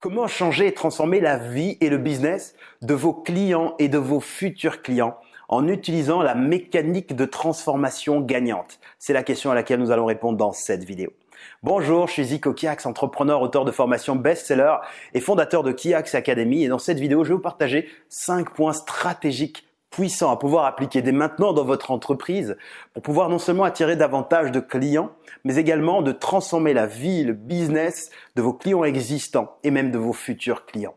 Comment changer et transformer la vie et le business de vos clients et de vos futurs clients en utilisant la mécanique de transformation gagnante? C'est la question à laquelle nous allons répondre dans cette vidéo. Bonjour, je suis Zico Kiax, entrepreneur, auteur de formation best-seller et fondateur de Kiax Academy. Et dans cette vidéo, je vais vous partager 5 points stratégiques puissant à pouvoir appliquer dès maintenant dans votre entreprise pour pouvoir non seulement attirer davantage de clients, mais également de transformer la vie, le business de vos clients existants et même de vos futurs clients.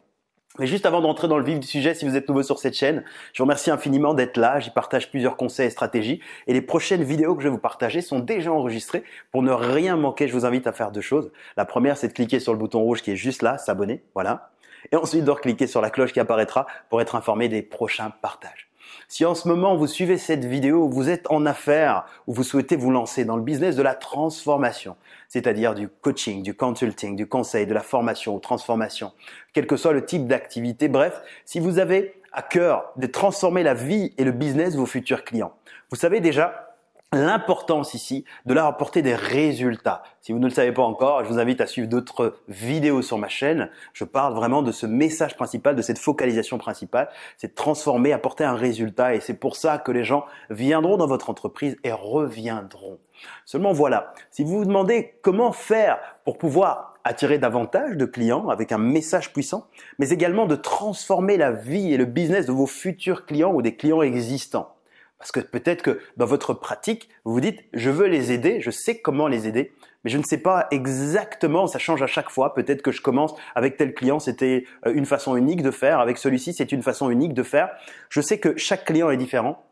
Mais juste avant d'entrer dans le vif du sujet, si vous êtes nouveau sur cette chaîne, je vous remercie infiniment d'être là. J'y partage plusieurs conseils et stratégies. Et les prochaines vidéos que je vais vous partager sont déjà enregistrées. Pour ne rien manquer, je vous invite à faire deux choses. La première, c'est de cliquer sur le bouton rouge qui est juste là, s'abonner. Voilà. Et ensuite de cliquer sur la cloche qui apparaîtra pour être informé des prochains partages. Si en ce moment vous suivez cette vidéo, vous êtes en affaires ou vous souhaitez vous lancer dans le business de la transformation, c'est-à-dire du coaching, du consulting, du conseil, de la formation ou transformation, quel que soit le type d'activité, bref, si vous avez à cœur de transformer la vie et le business de vos futurs clients, vous savez déjà l'importance ici de leur apporter des résultats. Si vous ne le savez pas encore, je vous invite à suivre d'autres vidéos sur ma chaîne. Je parle vraiment de ce message principal, de cette focalisation principale, c'est transformer, apporter un résultat et c'est pour ça que les gens viendront dans votre entreprise et reviendront. Seulement voilà, si vous vous demandez comment faire pour pouvoir attirer davantage de clients avec un message puissant, mais également de transformer la vie et le business de vos futurs clients ou des clients existants, parce que peut-être que dans votre pratique, vous vous dites, je veux les aider, je sais comment les aider, mais je ne sais pas exactement, ça change à chaque fois. Peut-être que je commence avec tel client, c'était euh, une façon unique de faire, avec celui-ci, c'est une façon unique de faire. Je sais que chaque client est différent.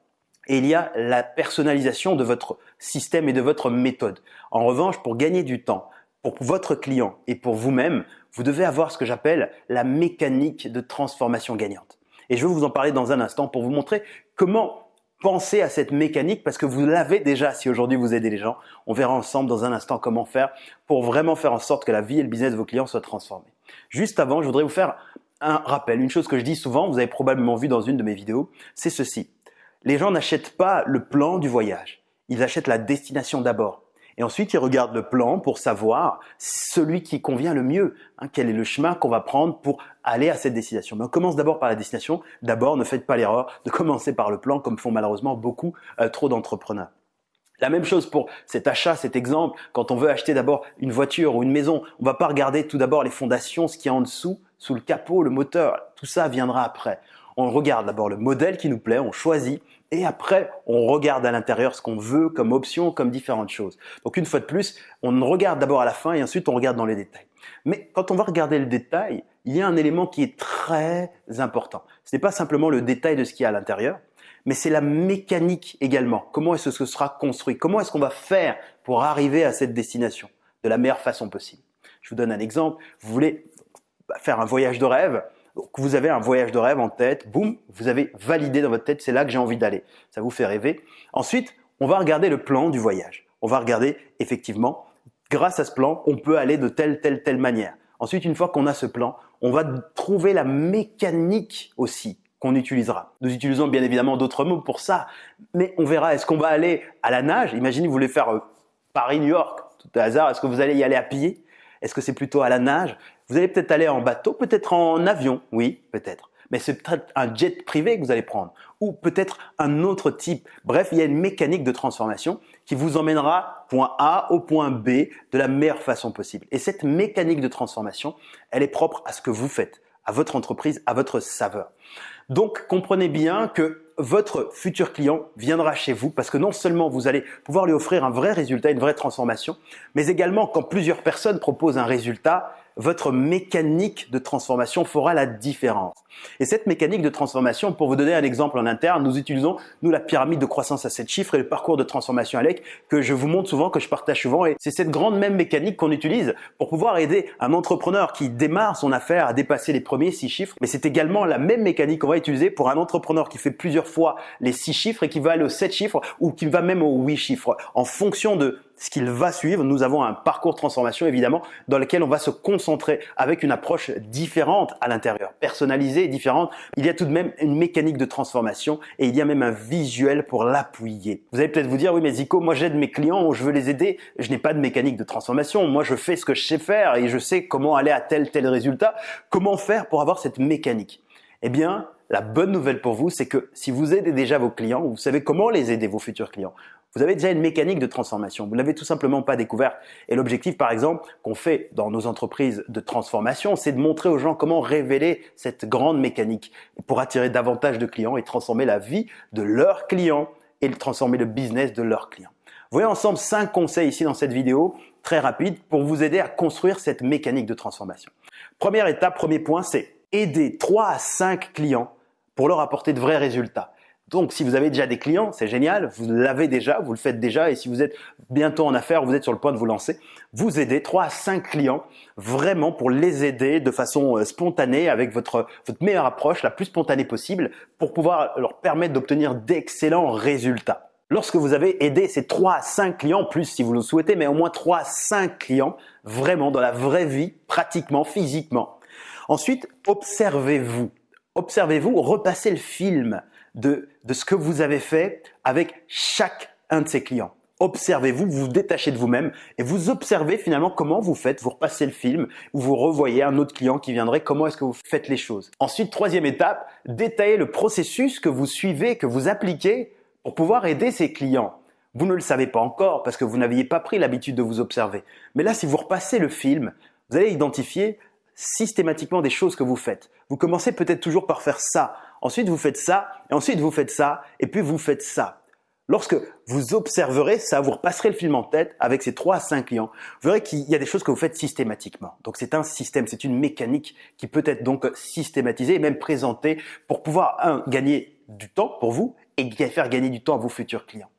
Et il y a la personnalisation de votre système et de votre méthode. En revanche, pour gagner du temps, pour votre client et pour vous-même, vous devez avoir ce que j'appelle la mécanique de transformation gagnante. Et je vais vous en parler dans un instant pour vous montrer comment Pensez à cette mécanique parce que vous l'avez déjà si aujourd'hui vous aidez les gens. On verra ensemble dans un instant comment faire pour vraiment faire en sorte que la vie et le business de vos clients soient transformés. Juste avant, je voudrais vous faire un rappel. Une chose que je dis souvent, vous avez probablement vu dans une de mes vidéos, c'est ceci. Les gens n'achètent pas le plan du voyage. Ils achètent la destination d'abord. Et ensuite, ils regardent le plan pour savoir celui qui convient le mieux. Hein, quel est le chemin qu'on va prendre pour aller à cette destination. Mais on commence d'abord par la destination. D'abord, ne faites pas l'erreur de commencer par le plan, comme font malheureusement beaucoup euh, trop d'entrepreneurs. La même chose pour cet achat, cet exemple. Quand on veut acheter d'abord une voiture ou une maison, on va pas regarder tout d'abord les fondations, ce qu'il y a en dessous, sous le capot, le moteur. Tout ça viendra après. On regarde d'abord le modèle qui nous plaît, on choisit et après, on regarde à l'intérieur ce qu'on veut comme option, comme différentes choses. Donc une fois de plus, on regarde d'abord à la fin et ensuite on regarde dans les détails. Mais quand on va regarder le détail, il y a un élément qui est très important. Ce n'est pas simplement le détail de ce qu'il y a à l'intérieur, mais c'est la mécanique également. Comment est-ce que ce sera construit? Comment est-ce qu'on va faire pour arriver à cette destination de la meilleure façon possible? Je vous donne un exemple. Vous voulez faire un voyage de rêve? Vous avez un voyage de rêve en tête, boum, vous avez validé dans votre tête, c'est là que j'ai envie d'aller. Ça vous fait rêver. Ensuite, on va regarder le plan du voyage. On va regarder effectivement, grâce à ce plan, on peut aller de telle, telle, telle manière. Ensuite, une fois qu'on a ce plan, on va trouver la mécanique aussi qu'on utilisera. Nous utilisons bien évidemment d'autres mots pour ça, mais on verra, est-ce qu'on va aller à la nage? Imaginez, vous voulez faire euh, Paris-New York, tout à hasard, est-ce que vous allez y aller à pied? Est-ce que c'est plutôt à la nage? Vous allez peut-être aller en bateau, peut-être en avion, oui, peut-être. Mais c'est peut-être un jet privé que vous allez prendre ou peut-être un autre type. Bref, il y a une mécanique de transformation qui vous emmènera point A au point B de la meilleure façon possible. Et cette mécanique de transformation, elle est propre à ce que vous faites, à votre entreprise, à votre saveur. Donc, comprenez bien que votre futur client viendra chez vous parce que non seulement vous allez pouvoir lui offrir un vrai résultat, une vraie transformation, mais également quand plusieurs personnes proposent un résultat, votre mécanique de transformation fera la différence. Et cette mécanique de transformation, pour vous donner un exemple en interne, nous utilisons, nous, la pyramide de croissance à 7 chiffres et le parcours de transformation ALEC que je vous montre souvent, que je partage souvent. Et c'est cette grande même mécanique qu'on utilise pour pouvoir aider un entrepreneur qui démarre son affaire à dépasser les premiers 6 chiffres. Mais c'est également la même mécanique qu'on va utiliser pour un entrepreneur qui fait plusieurs fois les 6 chiffres et qui va aller aux 7 chiffres ou qui va même aux 8 chiffres en fonction de ce qu'il va suivre, nous avons un parcours transformation évidemment dans lequel on va se concentrer avec une approche différente à l'intérieur, personnalisée différente. Il y a tout de même une mécanique de transformation et il y a même un visuel pour l'appuyer. Vous allez peut-être vous dire, oui mais Zico, moi j'aide mes clients, je veux les aider, je n'ai pas de mécanique de transformation, moi je fais ce que je sais faire et je sais comment aller à tel tel résultat. Comment faire pour avoir cette mécanique? Eh bien, la bonne nouvelle pour vous, c'est que si vous aidez déjà vos clients, vous savez comment les aider, vos futurs clients. Vous avez déjà une mécanique de transformation. Vous ne l'avez tout simplement pas découverte. Et l'objectif, par exemple, qu'on fait dans nos entreprises de transformation, c'est de montrer aux gens comment révéler cette grande mécanique pour attirer davantage de clients et transformer la vie de leurs clients et transformer le business de leurs clients. Voyons ensemble cinq conseils ici dans cette vidéo, très rapide, pour vous aider à construire cette mécanique de transformation. Première étape, premier point, c'est aider 3 à 5 clients pour leur apporter de vrais résultats. Donc, si vous avez déjà des clients, c'est génial, vous l'avez déjà, vous le faites déjà, et si vous êtes bientôt en affaires, vous êtes sur le point de vous lancer, vous aidez 3 à 5 clients vraiment pour les aider de façon euh, spontanée avec votre, meilleure approche, la plus spontanée possible, pour pouvoir leur permettre d'obtenir d'excellents résultats. Lorsque vous avez aidé ces 3 à 5 clients, plus si vous le souhaitez, mais au moins 3 à 5 clients, vraiment dans la vraie vie, pratiquement, physiquement. Ensuite, observez-vous observez-vous, repassez le film de, ce que vous avez fait avec chaque un de ces clients. Observez-vous, vous vous détachez de vous-même et vous observez finalement comment vous faites, vous repassez le film ou vous revoyez un autre client qui viendrait, comment est-ce que vous faites les choses? Ensuite, troisième étape, détaillez le processus que vous suivez, que vous appliquez pour pouvoir aider ces clients. Vous ne le savez pas encore parce que vous n'aviez pas pris l'habitude de vous observer. Mais là, si vous repassez le film, vous allez identifier systématiquement des choses que vous faites. Vous commencez peut-être toujours par faire ça, ensuite vous faites ça, et ensuite vous faites ça, et puis vous faites ça. Lorsque vous observerez ça, vous repasserez le film en tête avec ces trois à cinq clients, vous verrez qu'il y a des choses que vous faites systématiquement. Donc c'est un système, c'est une mécanique qui peut être donc systématisée et même présentée pour pouvoir, un, gagner du temps pour vous et faire gagner du temps à vos futurs clients.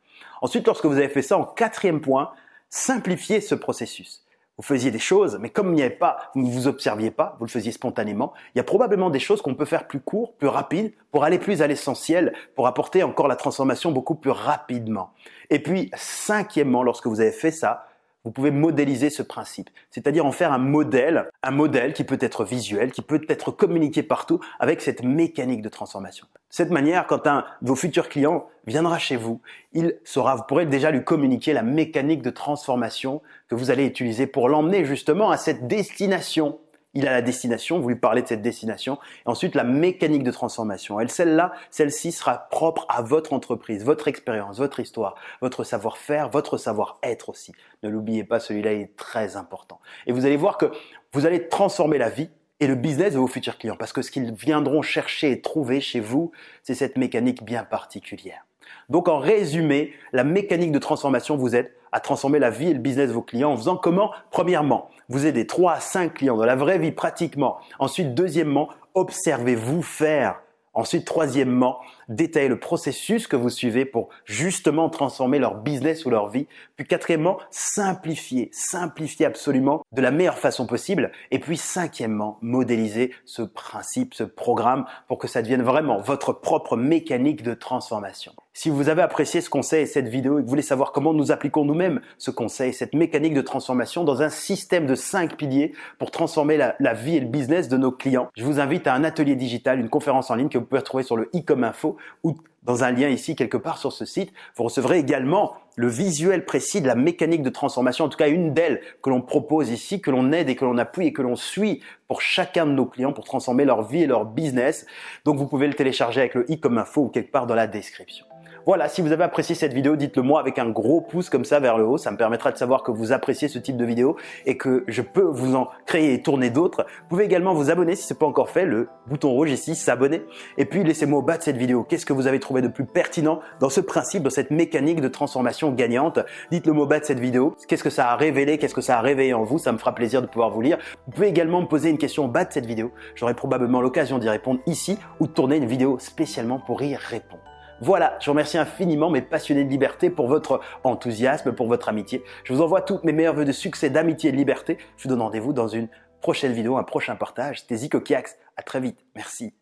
Ensuite, lorsque vous avez fait ça, en quatrième point, simplifiez ce processus vous faisiez des choses, mais comme il n'y avait pas, vous ne vous observiez pas, vous le faisiez spontanément, il y a probablement des choses qu'on peut faire plus court, plus rapide, pour aller plus à l'essentiel, pour apporter encore la transformation beaucoup plus rapidement. Et puis, cinquièmement, lorsque vous avez fait ça, vous pouvez modéliser ce principe, c'est-à-dire en faire un modèle, un modèle qui peut être visuel, qui peut être communiqué partout avec cette mécanique de transformation. De cette manière, quand un de vos futurs clients viendra chez vous, il saura, vous pourrez déjà lui communiquer la mécanique de transformation que vous allez utiliser pour l'emmener justement à cette destination il a la destination, vous lui parlez de cette destination, et ensuite la mécanique de transformation. Elle, celle-là, celle-ci sera propre à votre entreprise, votre expérience, votre histoire, votre savoir-faire, votre savoir-être aussi. Ne l'oubliez pas, celui-là est très important. Et vous allez voir que vous allez transformer la vie et le business de vos futurs clients, parce que ce qu'ils viendront chercher et trouver chez vous, c'est cette mécanique bien particulière. Donc en résumé, la mécanique de transformation vous aide à transformer la vie et le business de vos clients en faisant comment? Premièrement, vous aidez 3 à 5 clients dans la vraie vie pratiquement. Ensuite, deuxièmement, observez-vous faire Ensuite, troisièmement, détailler le processus que vous suivez pour justement transformer leur business ou leur vie. Puis quatrièmement, simplifier, simplifier absolument de la meilleure façon possible. Et puis cinquièmement, modéliser ce principe, ce programme pour que ça devienne vraiment votre propre mécanique de transformation. Si vous avez apprécié ce conseil et cette vidéo et que vous voulez savoir comment nous appliquons nous-mêmes ce conseil, cette mécanique de transformation dans un système de cinq piliers pour transformer la, vie et le business de nos clients, je vous invite à un atelier digital, une conférence en ligne que vous pouvez retrouver sur le e-com info ou dans un lien ici quelque part sur ce site. Vous recevrez également le visuel précis de la mécanique de transformation, en tout cas une d'elles que l'on propose ici, que l'on aide et que l'on appuie et que l'on suit pour chacun de nos clients pour transformer leur vie et leur business. Donc vous pouvez le télécharger avec le e-com info ou quelque part dans la description. Voilà, si vous avez apprécié cette vidéo, dites-le moi avec un gros pouce comme ça vers le haut. Ça me permettra de savoir que vous appréciez ce type de vidéo et que je peux vous en créer et tourner d'autres. Vous pouvez également vous abonner si ce n'est pas encore fait, le bouton rouge ici, s'abonner. Et puis laissez-moi au bas de cette vidéo, qu'est-ce que vous avez trouvé de plus pertinent dans ce principe, dans cette mécanique de transformation gagnante? Dites-le au bas de cette vidéo. Qu'est-ce que ça a révélé? Qu'est-ce que ça a réveillé en vous? Ça me fera plaisir de pouvoir vous lire. Vous pouvez également me poser une question au bas de cette vidéo. J'aurai probablement l'occasion d'y répondre ici ou de tourner une vidéo spécialement pour y répondre. Voilà, je remercie infiniment mes passionnés de liberté pour votre enthousiasme, pour votre amitié. Je vous envoie toutes mes meilleurs voeux de succès, d'amitié et de liberté. Je vous donne rendez-vous dans une prochaine vidéo, un prochain partage. C'était Zico Kiax. À très vite. Merci.